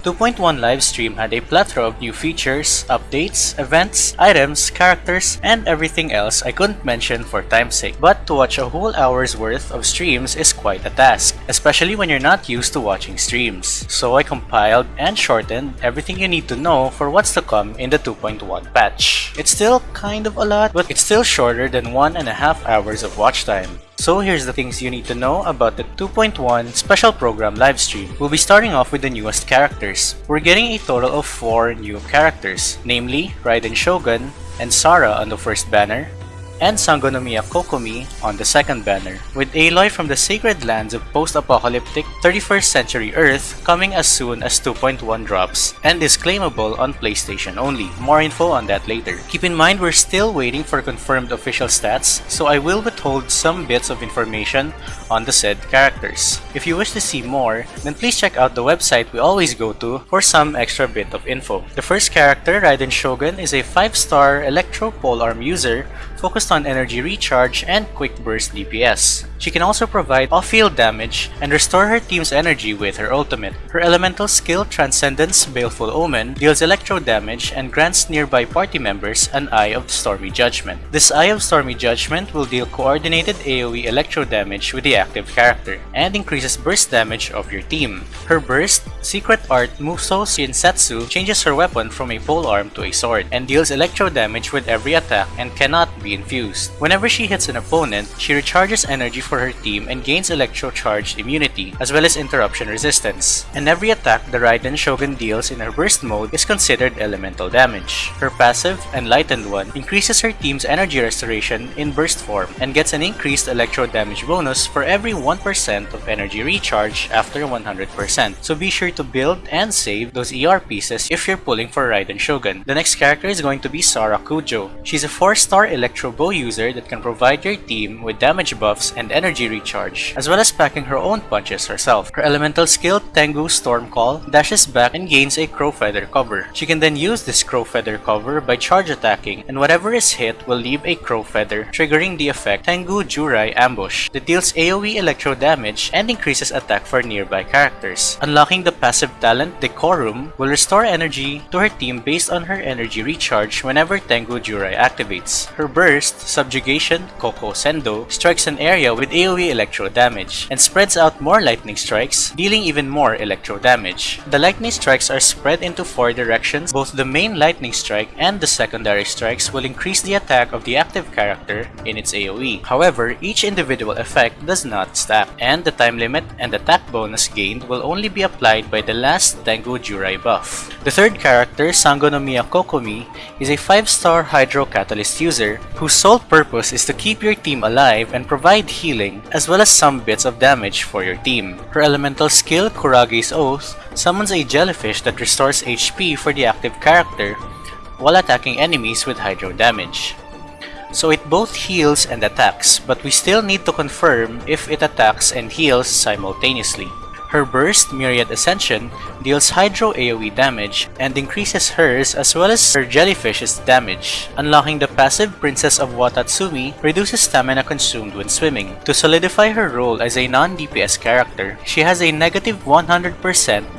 2.1 Livestream had a plethora of new features, updates, events, items, characters, and everything else I couldn't mention for time's sake. But to watch a whole hour's worth of streams is quite a task, especially when you're not used to watching streams. So I compiled and shortened everything you need to know for what's to come in the 2.1 patch. It's still kind of a lot, but it's still shorter than one and a half hours of watch time. So here's the things you need to know about the 2.1 special program livestream. We'll be starting off with the newest characters. We're getting a total of 4 new characters, namely Raiden Shogun and Sara on the first banner, and Sangonomiya Kokomi on the second banner, with Aloy from the Sacred Lands of post-apocalyptic 31st century Earth coming as soon as 2.1 drops and is claimable on PlayStation only. More info on that later. Keep in mind we're still waiting for confirmed official stats, so I will withhold some bits of information on the said characters. If you wish to see more, then please check out the website we always go to for some extra bit of info. The first character, Raiden Shogun, is a 5-star Electro Polearm user focused on energy recharge and quick burst DPS. She can also provide off-field damage and restore her team's energy with her ultimate. Her elemental skill Transcendence Baleful Omen deals electro damage and grants nearby party members an Eye of Stormy Judgment. This Eye of Stormy Judgment will deal coordinated AoE electro damage with the active character and increases burst damage of your team. Her burst, Secret Art Musou Shinsetsu changes her weapon from a polearm to a sword and deals electro damage with every attack and cannot be infused. Whenever she hits an opponent, she recharges energy for her team and gains electro-charged immunity, as well as interruption resistance. And every attack the Raiden Shogun deals in her burst mode is considered elemental damage. Her passive, Enlightened One, increases her team's energy restoration in burst form and gets an increased electro damage bonus for every 1% of energy recharge after 100%. So be sure to build and save those ER pieces if you're pulling for Raiden Shogun. The next character is going to be Sara Kujo. She's a 4-star electro bow user that can provide your team with damage buffs and energy recharge, as well as packing her own punches herself. Her elemental skill, Tengu Storm Call, dashes back and gains a Crow Feather cover. She can then use this Crow Feather cover by charge attacking, and whatever is hit will leave a Crow Feather, triggering the effect Tengu Jurai Ambush that deals AoE electro damage and increases attack for nearby characters. Unlocking the passive talent Decorum will restore energy to her team based on her energy recharge whenever Tengu Jurai activates. Her burst, Subjugation Koko Sendo, strikes an area with AoE electro damage and spreads out more lightning strikes, dealing even more electro damage. The lightning strikes are spread into four directions. Both the main lightning strike and the secondary strikes will increase the attack of the active character in its AoE. However, each individual effect does not stack, and the time limit and attack bonus gained will only be applied by the last Tengu Jurai buff. The third character, Sangonomiya Kokomi, is a 5-star Hydro Catalyst user whose sole purpose is to keep your team alive and provide healing as well as some bits of damage for your team. Her elemental skill, Kurage's Oath, summons a jellyfish that restores HP for the active character while attacking enemies with hydro damage. So it both heals and attacks, but we still need to confirm if it attacks and heals simultaneously. Her burst, Nereid's Ascension, deals Hydro AoE damage and increases hers as well as her jellyfish's damage. Unlocking the passive Princess of Watatsumi reduces stamina consumed when swimming. To solidify her role as a non-DPS character, she has a negative 100%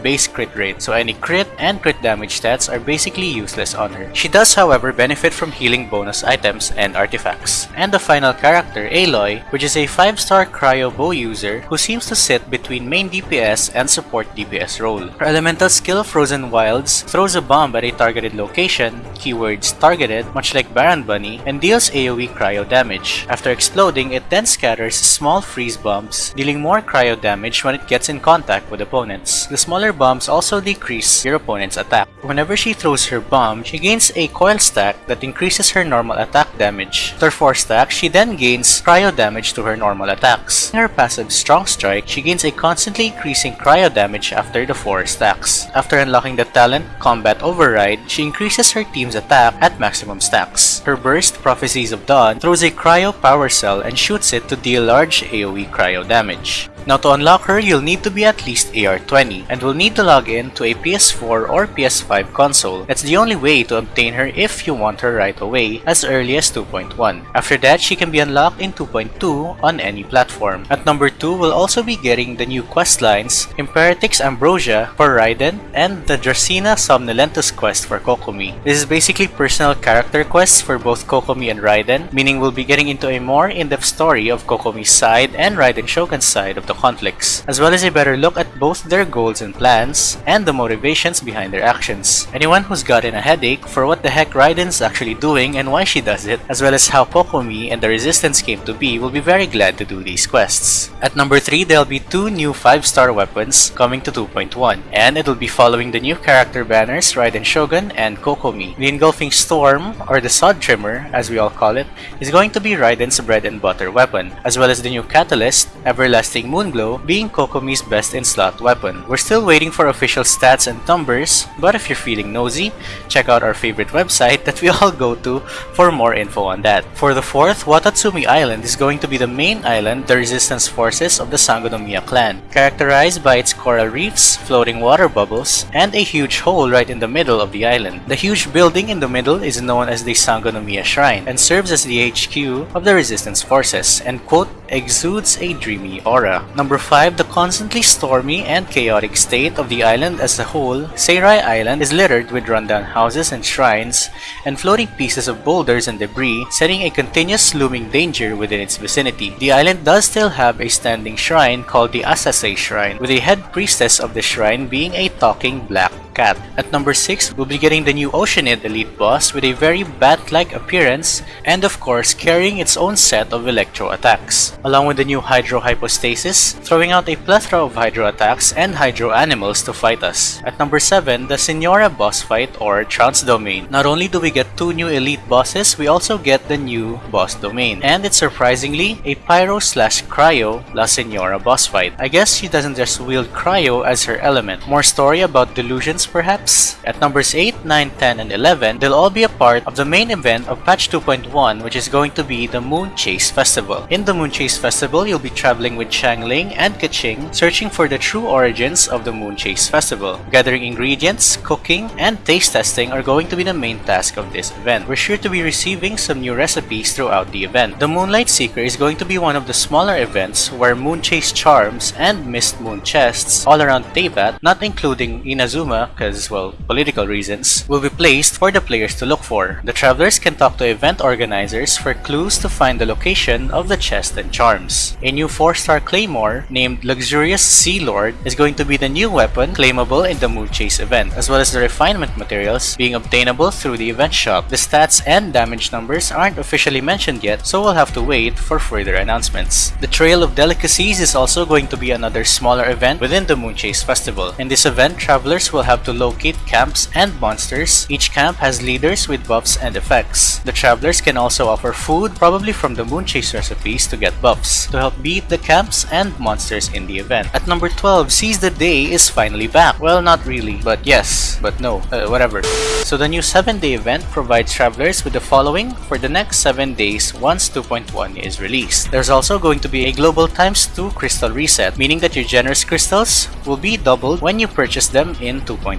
base crit rate, so any crit and crit damage stats are basically useless on her. She does however benefit from healing bonus items and artifacts. And the final character, Aloy, which is a 5-star cryo bow user who seems to sit between main DPS and support DPS role. Her elemental skill, Frozen Wilds, throws a bomb at a targeted location, keywords targeted, much like Baron Bunny, and deals AoE cryo damage. After exploding, it then scatters small freeze bombs, dealing more cryo damage when it gets in contact with opponents. The smaller bombs also decrease your opponent's attack. Whenever she throws her bomb, she gains a coil stack that increases her normal attack damage. After 4 stacks, she then gains cryo damage to her normal attacks. In her passive Strong Strike, she gains a constantly increasing cryo damage after the 4 stacks. After unlocking the talent Combat Override, she increases her team's attack at maximum stacks. Her burst, Prophecies of Dawn, throws a cryo power cell and shoots it to deal large AoE cryo damage. Now to unlock her, you'll need to be at least AR20 and will need to log in to a PS4 or PS5 console. That's the only way to obtain her if you want her right away as early as 2.1. After that, she can be unlocked in 2.2 on any platform. At number 2, we'll also be getting the new questline Shrines, Imperatrix Umbrosa for Raiden, and the Dracaena Somnolentus quest for Kokomi. This is basically personal character quests for both Kokomi and Raiden, meaning we'll be getting into a more in-depth story of Kokomi's side and Raiden Shogun's side of the conflicts, as well as a better look at both their goals and plans, and the motivations behind their actions. Anyone who's gotten a headache for what the heck Raiden's actually doing and why she does it, as well as how Kokomi and the Resistance came to be will be very glad to do these quests. At number 3, there'll be two new 5-star weapons coming to 2.1, and it'll be following the new character banners Raiden Shogun and Kokomi. The Engulfing Storm, or the Sod Trimmer as we all call it, is going to be Raiden's bread and butter weapon, as well as the new Catalyst, Everlasting Moonglow, being Kokomi's best in slot weapon. We're still waiting for official stats and numbers, but if you're feeling nosy, check out our favorite website that we all go to for more info on that. For the fourth, Watatsumi Island is going to be the main island the resistance forces of the Sangonomiya clan, characterized by its coral reefs, floating water bubbles, and a huge hole right in the middle of the island. The huge building in the middle is known as the Sangonomiya Shrine and serves as the HQ of the resistance forces and quote exudes a dreamy aura. Number 5. The constantly stormy and chaotic state of the island as a whole, Seirai Island is littered with rundown houses and shrines and floating pieces of boulders and debris, setting a continuous looming danger within its vicinity. The island does still have a standing shrine called the Asase Shrine, with a head priestess of the shrine being a talking black cat. At number 6, we'll be getting the new Oceanid Elite Boss with a very bat-like appearance and of course carrying its own set of electro attacks, along with the new Hydro Hypostasis, throwing out a plethora of Hydro attacks and Hydro animals to fight us. At number 7, the Signora boss fight or Trounce Domain. Not only do we get two new elite bosses, we also get the new boss domain, and it's surprisingly a Pyro slash Cryo La Signora boss fight. I guess she doesn't just wield Cryo as her element. More story about delusions perhaps? At numbers 8, 9, 10, and 11, they'll all be a part of the main event of patch 2.1 which is going to be the Moon Chase Festival. In the Moon Chase Festival, you'll be traveling with Xiangling and Keqing, searching for the true origins of the Moon Chase Festival. Gathering ingredients, cooking, and taste testing are going to be the main task of this event. We're sure to be receiving some new recipes throughout the event. The Moonlight Seeker is going to be one of the smaller events where Moon Chase charms and Mist Moon chests all around Teyvat, not including Inazuma because, well, political reasons, will be placed for the players to look for. The travelers can talk to event organizers for clues to find the location of the chest and charms. A new 4-star claymore named Luxurious Sea Lord is going to be the new weapon claimable in the Moon Chase event, as well as the refinement materials being obtainable through the event shop. The stats and damage numbers aren't officially mentioned yet, so we'll have to wait for further announcements. The Trail of Delicacies is also going to be another smaller event within the Moon Chase Festival. In this event, travelers will have to locate camps and monsters. Each camp has leaders with buffs and effects. The travelers can also offer food, probably from the Moon Chase recipes, to get buffs, to help beat the camps and monsters in the event. At number 12, Seize the Day is finally back. Well, not really, but yes, but no, uh, whatever. So the new 7-day event provides travelers with the following for the next 7 days once 2.1 is released. There's also going to be a global times 2 crystal reset, meaning that your Genesis Crystals will be doubled when you purchase them in 2.1.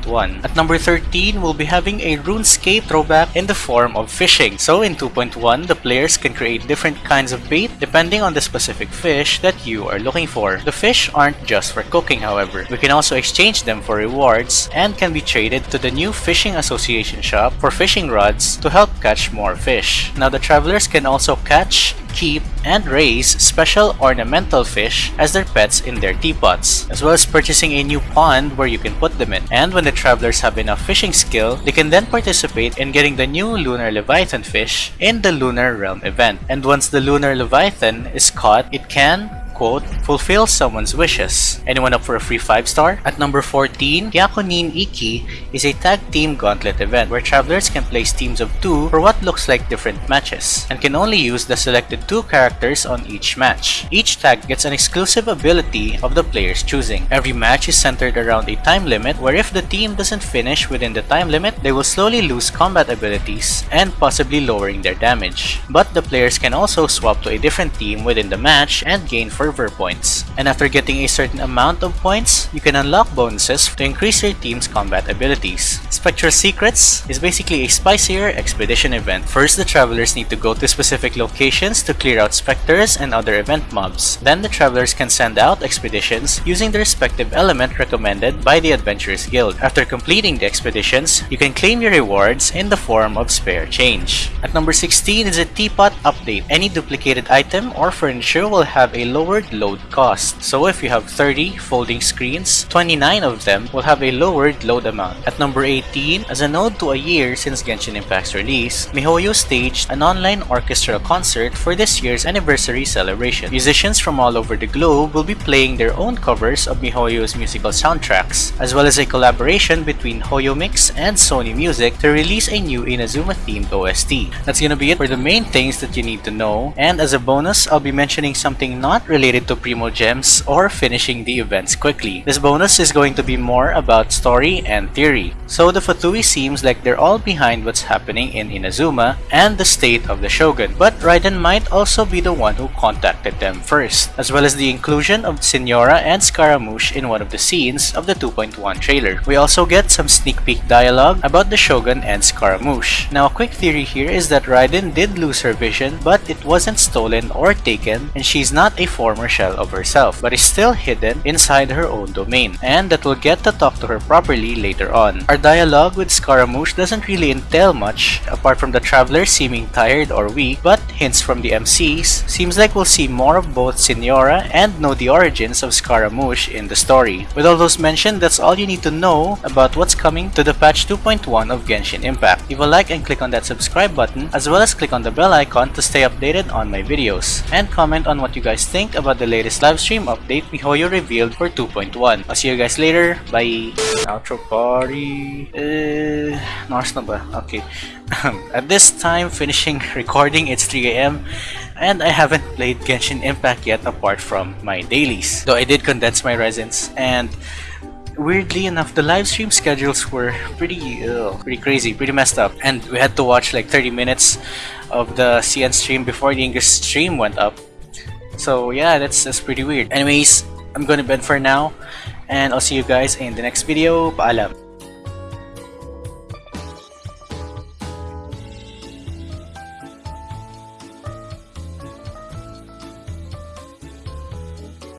At number 13, we'll be having a RuneScape throwback in the form of fishing. So in 2.1, the players can create different kinds of bait depending on the specific fish that you are looking for. The fish aren't just for cooking however. We can also exchange them for rewards and can be traded to the new Fishing Association shop for fishing rods to help catch more fish. Now the travelers can also catch, keep, and raise special ornamental fish as their pets in their teapots, as well as purchasing a new pond where you can put them in. And when the travelers have enough fishing skill, they can then participate in getting the new Lunar Leviathan fish in the Lunar Realm event. And once the Lunar Leviathan is caught, it can quote, fulfill someone's wishes. Anyone up for a free 5 star? At number 14, Hyakunin Ikki is a tag team gauntlet event where travelers can place teams of 2 for what looks like different matches and can only use the selected 2 characters on each match. Each tag gets an exclusive ability of the player's choosing. Every match is centered around a time limit where if the team doesn't finish within the time limit, they will slowly lose combat abilities and possibly lowering their damage. But the players can also swap to a different team within the match and gain for server points. And after getting a certain amount of points, you can unlock bonuses to increase your team's combat abilities. Spectral Secrets is basically a spicier expedition event. First, the travelers need to go to specific locations to clear out specters and other event mobs. Then the travelers can send out expeditions using the respective element recommended by the Adventurers Guild. After completing the expeditions, you can claim your rewards in the form of spare change. At number 16 is a teapot update. Any duplicated item or furniture will have a lowered load cost. So if you have 30 folding screens, 29 of them will have a lowered load amount. At number 18, as a nod to a year since Genshin Impact's release, MiHoYo staged an online orchestral concert for this year's anniversary celebration. Musicians from all over the globe will be playing their own covers of MiHoYo's musical soundtracks, as well as a collaboration between HoYoMix and Sony Music to release a new Inazuma themed OST. That's gonna be it for the main things that you need to know, and as a bonus, I'll be mentioning something not related to Primo Gems or finishing the events quickly. This bonus is going to be more about story and theory. So the Fatui seems like they're all behind what's happening in Inazuma and the state of the Shogun, but Raiden might also be the one who contacted them first, as well as the inclusion of Signora and Scaramouche in one of the scenes of the 2.1 trailer. We also get some sneak peek dialogue about the Shogun and Scaramouche. Now a quick theory here is that Raiden did lose her vision, but it wasn't stolen or taken, and she's not a former shell of herself, but is still hidden inside her own domain, and that we'll get to talk to her properly later on. Our dialogue with Scaramouche doesn't really entail much, apart from the traveler seeming tired or weak, but hints from the MCs seems like we'll see more of both Signora and know the origins of Scaramouche in the story. With all those mentioned, that's all you need to know about what's coming to the patch 2.1 of Genshin Impact. Leave a like and click on that subscribe button, as well as click on the bell icon to stay updated on my videos. And comment on what you guys think about the latest livestream update MiHoYo revealed for 2.1. I'll see you guys later. Bye! Outro party... Uh, Mars na ba? Okay. At this time, finishing recording, it's 3am and I haven't played Genshin Impact yet apart from my dailies. Though I did condense my resins and weirdly enough the live stream schedules were pretty uh, pretty crazy, pretty messed up and we had to watch like 30 minutes of the CN stream before the English stream went up. So yeah, that's, that's pretty weird. Anyways, I'm gonna bed for now and I'll see you guys in the next video. Paalam!